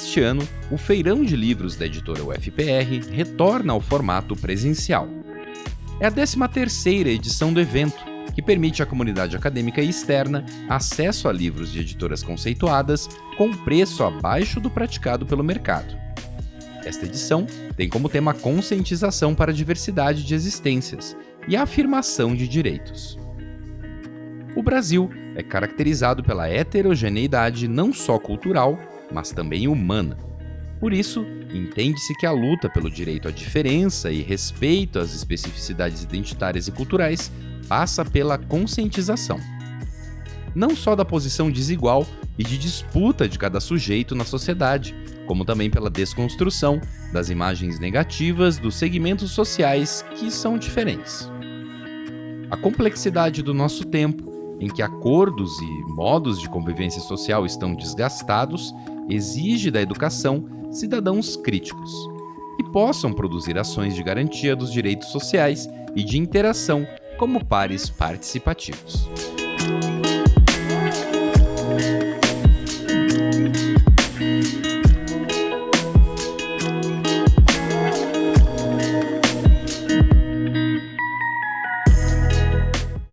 Este ano, o Feirão de Livros da editora UFPR retorna ao formato presencial. É a 13ª edição do evento, que permite à comunidade acadêmica e externa acesso a livros de editoras conceituadas com preço abaixo do praticado pelo mercado. Esta edição tem como tema conscientização para a diversidade de existências e a afirmação de direitos. O Brasil é caracterizado pela heterogeneidade não só cultural, mas também humana. Por isso, entende-se que a luta pelo direito à diferença e respeito às especificidades identitárias e culturais passa pela conscientização. Não só da posição desigual e de disputa de cada sujeito na sociedade, como também pela desconstrução das imagens negativas dos segmentos sociais que são diferentes. A complexidade do nosso tempo, em que acordos e modos de convivência social estão desgastados, exige da educação cidadãos críticos, que possam produzir ações de garantia dos direitos sociais e de interação como pares participativos.